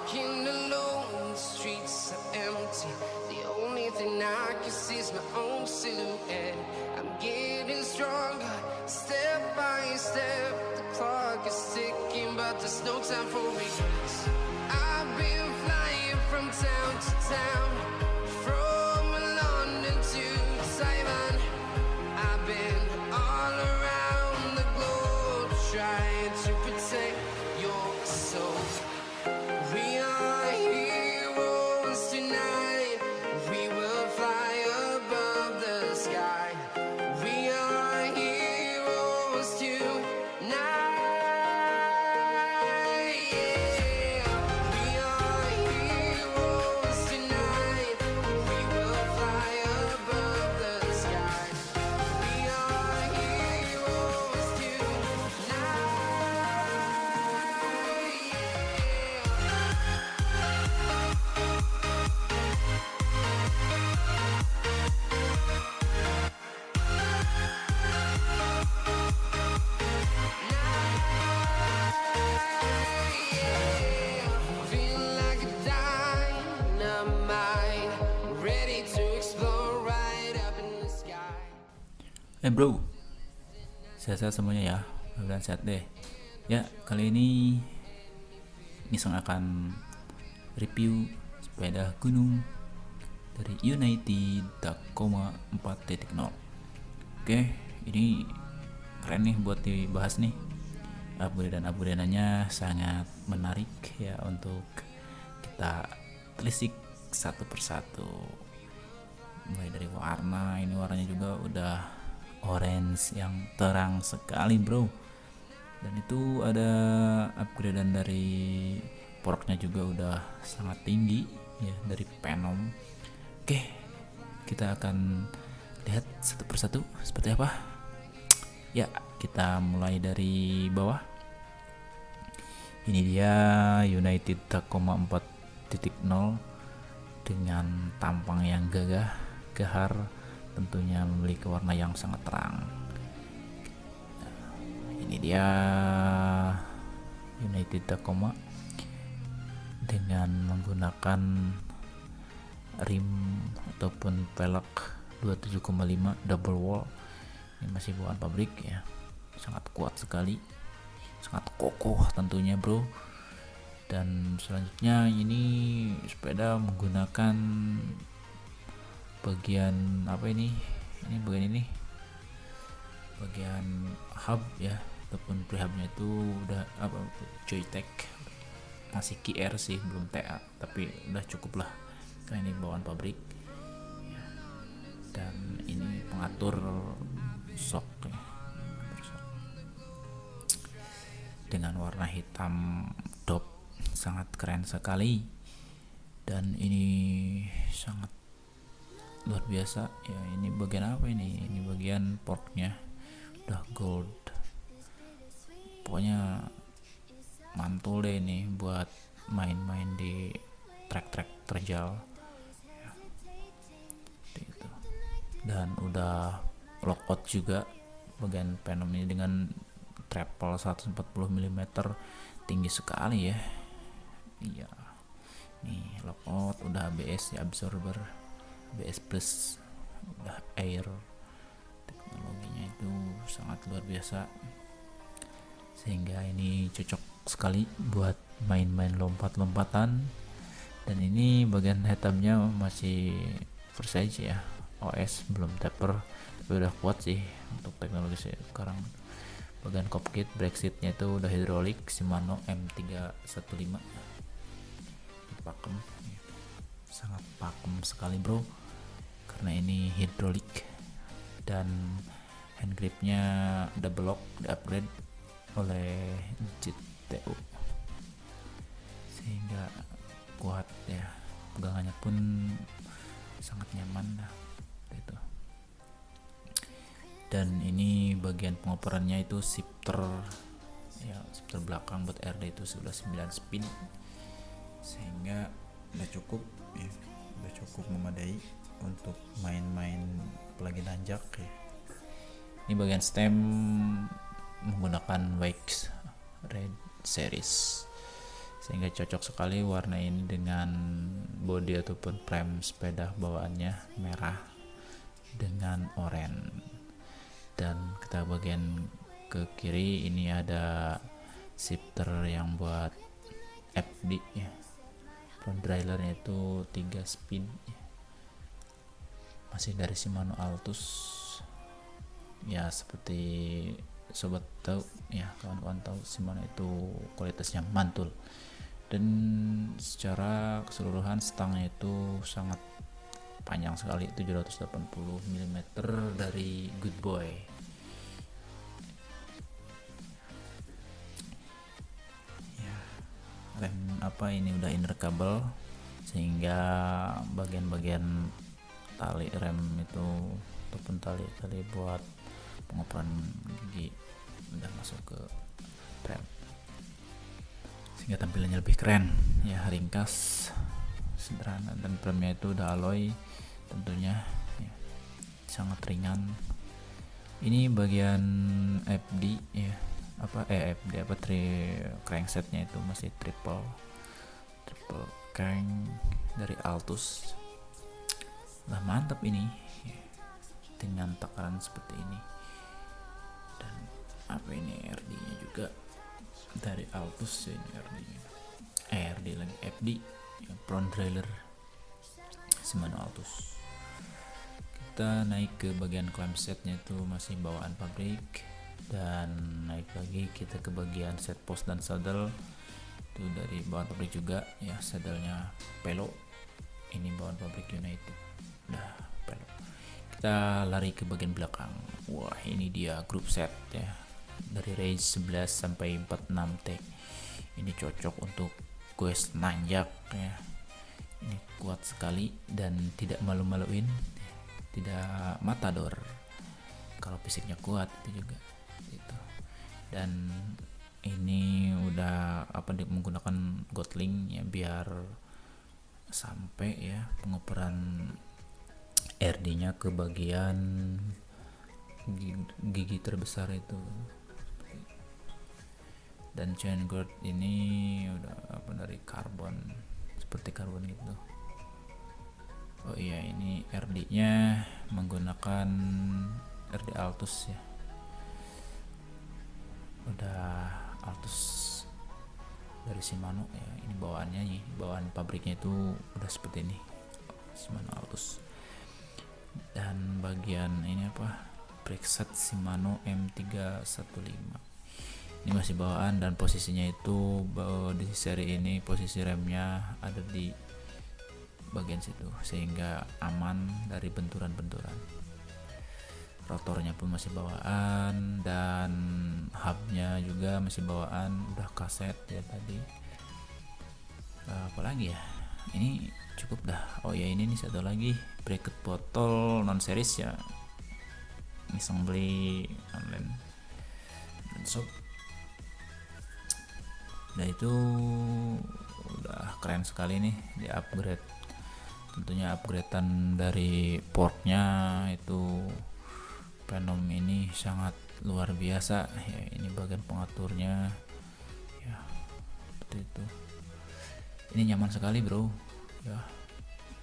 walking alone, the streets are empty. The only thing I can see is my own silhouette. I'm getting stronger, step by step. The clock is ticking, but there's no time for regrets. I've been flying from town to town, Eh bro, sehat-sehat semuanya ya, mudah-mudahan sehat deh. Ya, kali ini Nisang akan review sepeda gunung dari United Tacoma 4.0. Oke, ini keren nih buat dibahas nih. Upgrade dan sangat menarik ya untuk kita telisik satu persatu mulai dari warna ini warnanya juga udah orange yang terang sekali bro. Dan itu ada upgradean dari poroknya juga udah sangat tinggi ya dari Venom oke kita akan lihat satu persatu seperti apa. Ya kita mulai dari bawah. Ini dia United Tacoma 4.0 dengan tampang yang gagah, gahar, tentunya memiliki warna yang sangat terang. Ini dia United Tacoma dengan menggunakan rim ataupun pelek 27,5 double wall. Ini masih bukan pabrik ya. Sangat kuat sekali. Sangat kokoh tentunya, Bro dan selanjutnya ini sepeda menggunakan bagian apa ini? Ini bagian ini. Bagian hub ya. Ataupun prehubnya itu udah apa Joytech. Masih QR sih belum TA tapi udah cukup lah. Karena ini bawaan pabrik. Ya. dan ini ya. Pengatur sok. dengan warna hitam dop sangat keren sekali. Dan ini sangat luar biasa. Ya ini bagian apa ini? Ini bagian porknya udah gold. Pokoknya mantul deh ini buat main-main di trek-trek terjal. Ya. Itu. dan udah lockout juga bagian Venom ini dengan travel 140 mm tinggi sekali ya. Iya. Nih lockout udah ABS ya absorber ABS plus udah air teknologinya itu sangat luar biasa. Sehingga ini cocok sekali buat main-main lompat-lompatan. Dan ini bagian hitamnya masih Versace ya OS belum taper. Tapi udah kuat sih untuk teknologi sekarang. Bagian cockpit Brexitnya itu udah hidrolik Shimano M315 pakem sangat pakem sekali bro karena ini hidrolik dan hand gripnya double lock di upgrade oleh GTU sehingga kuat ya pegangannya pun sangat nyaman lah itu dan ini bagian pengoperannya itu shifter ya shifter belakang buat RD itu sudah 9 spin. Sehingga udah cukup ya udah cukup memadai untuk main-main apalagi nanjak ya. Ini bagian stem menggunakan wax red series. Sehingga cocok sekali warna ini dengan body ataupun frame sepeda bawaannya merah dengan oranye. Dan kita bagian ke kiri ini ada shifter yang buat FD ya. Front drylernya itu 3 speed ya. Masih dari Shimano Altus. Ya seperti sobat tahu ya kawan-kawan tahu Shimano itu kualitasnya mantul. Dan secara keseluruhan stangnya itu sangat panjang sekali 780 mm dari Good Boy. Ya rem apa ini udah inner kabel sehingga bagian-bagian tali rem itu ataupun tali-tali buat pengoperan gigi udah masuk ke rem. Sehingga tampilannya lebih keren. Ya ringkas sederhana dan premnya itu udah alloy tentunya ya, sangat ringan. Ini bagian FD ya apa eh FD apa tri cranksetnya itu masih triple triple crank dari Altus lah mantap ini. Dengan takaran seperti ini. Dan apa ini RD nya juga? Dari Altus ya ini RD nya eh RD lagi. FD ya, front trailer Shimano Altus. Kita naik ke bagian clamsetnya itu masih bawaan pabrik. Dan naik lagi kita ke bagian set post dan saddle. Itu dari bawaan pabrik juga. Ya saddlenya pelo. Ini bawaan pabrik United pelo kita lari ke bagian belakang. Wah ini dia grup set ya. Dari range 11 sampai 46 T. Ini cocok untuk quest nanjak ya. Ini kuat sekali dan tidak malu-maluin tidak matador. Kalau fisiknya kuat itu juga itu dan ini udah apa menggunakan gotling ya biar sampai ya pengoperan RD nya ke bagian gigi, terbesar itu. Dan chain guard ini udah apa dari karbon seperti karbon gitu. Oh iya ini RD nya menggunakan RD Altus ya. Udah Altus dari Shimano ya ini bawaannya nih bawaan pabriknya itu udah seperti ini Shimano Altus dan bagian ini apa? Preset Shimano M315 ini masih bawaan dan posisinya itu di seri ini posisi remnya ada di bagian situ sehingga aman dari benturan-benturan. Rotornya pun masih bawaan dan hubnya juga masih bawaan. Udah kaset ya tadi. Apalagi ya? Ini cukup dah. Oh ya ini nih satu lagi. Bracket botol non series ya. Iseng beli online. Dan so udah itu udah keren sekali nih di upgrade. Tentunya upgradean dari portnya itu Venom ini sangat luar biasa. Ya ini bagian pengaturnya. Ya seperti itu. Ini nyaman sekali bro ya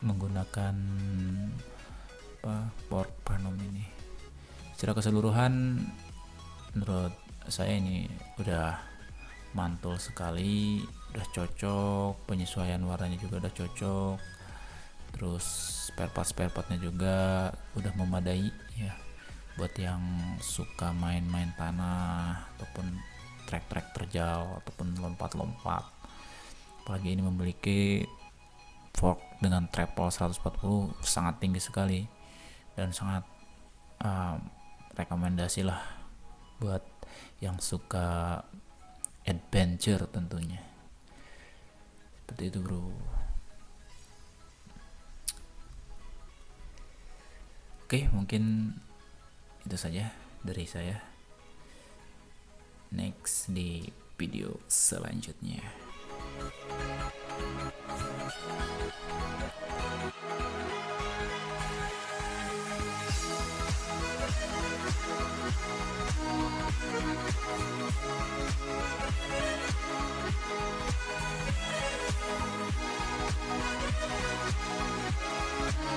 menggunakan apa port Venom ini. Secara keseluruhan menurut saya ini udah mantul sekali udah cocok penyesuaian warnanya juga udah cocok terus spare part spare partnya juga udah memadai ya. Buat yang suka main-main tanah ataupun trek-trek terjal ataupun lompat-lompat. Apalagi ini memiliki fork dengan treble 140 sangat tinggi sekali. Dan sangat uh, rekomendasi lah buat yang suka adventure tentunya. Seperti itu bro. Oke mungkin itu saja dari saya. Next di video selanjutnya We'll be right back.